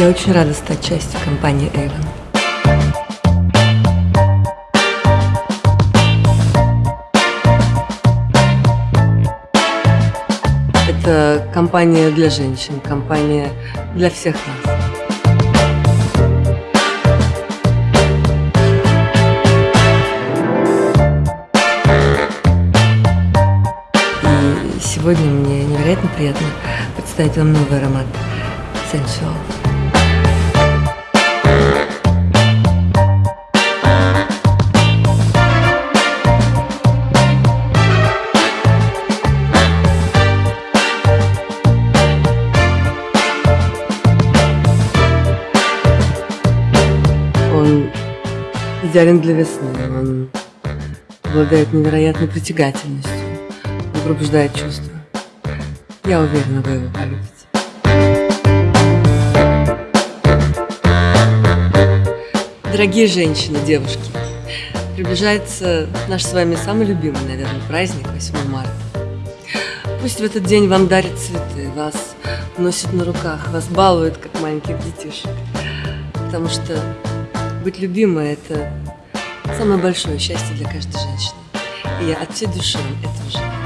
Я очень рада стать частью компании Avon. Это компания для женщин, компания для всех нас. Сегодня мне невероятно приятно представить вам новый аромат Sensual. Он идеален для весны, он обладает невероятной притягательностью, он пробуждает чувства. Я уверена, вы его полюбите. Дорогие женщины, девушки, приближается наш с вами самый любимый, наверное, праздник 8 марта. Пусть в этот день вам дарят цветы, вас носят на руках, вас балуют, как маленьких детишек. Потому что быть любимой – это самое большое счастье для каждой женщины. И я от всей души этого желаю.